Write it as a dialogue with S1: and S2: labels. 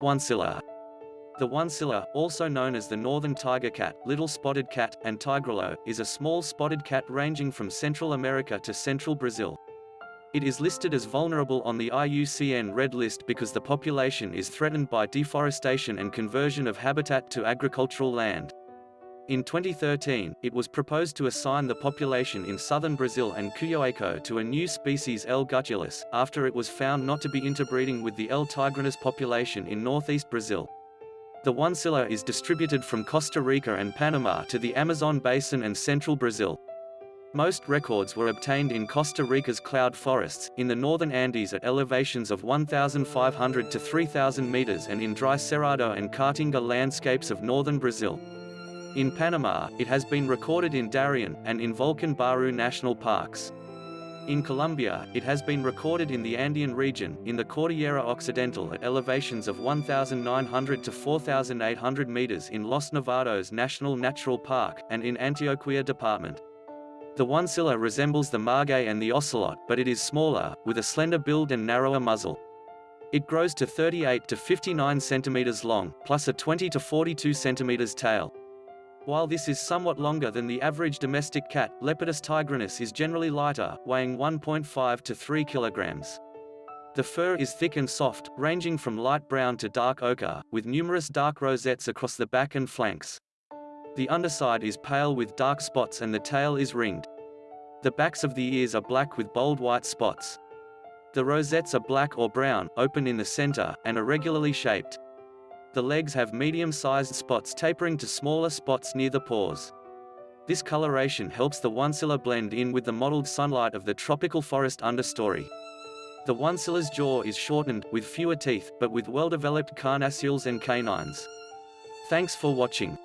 S1: Oncilla. The oncilla, also known as the northern tiger cat, little spotted cat, and tigrillo, is a small spotted cat ranging from Central America to central Brazil. It is listed as vulnerable on the IUCN Red List because the population is threatened by deforestation and conversion of habitat to agricultural land. In 2013, it was proposed to assign the population in southern Brazil and Cuyoaco to a new species L. gutulatus, after it was found not to be interbreeding with the L. tigrinus population in northeast Brazil. The oncilla is distributed from Costa Rica and Panama to the Amazon basin and central Brazil. Most records were obtained in Costa Rica's cloud forests, in the northern Andes at elevations of 1,500 to 3,000 meters and in dry Cerrado and Caatinga landscapes of northern Brazil. In Panama, it has been recorded in Darien, and in Volcan Baru National Parks. In Colombia, it has been recorded in the Andean region, in the Cordillera Occidental at elevations of 1,900 to 4,800 meters in Los Nevados National Natural Park, and in Antioquia Department. The oncilla resembles the margay and the ocelot, but it is smaller, with a slender build and narrower muzzle. It grows to 38 to 59 centimeters long, plus a 20 to 42 centimeters tail. While this is somewhat longer than the average domestic cat, Leopardus tigrinus is generally lighter, weighing 1.5 to 3 kilograms. The fur is thick and soft, ranging from light brown to dark ochre, with numerous dark rosettes across the back and flanks. The underside is pale with dark spots and the tail is ringed. The backs of the ears are black with bold white spots. The rosettes are black or brown, open in the center, and irregularly shaped. The legs have medium-sized spots tapering to smaller spots near the paws. This coloration helps the oncilla blend in with the mottled sunlight of the tropical forest understory. The oncilla's jaw is shortened, with fewer teeth, but with well-developed carnassials and canines. Thanks for watching.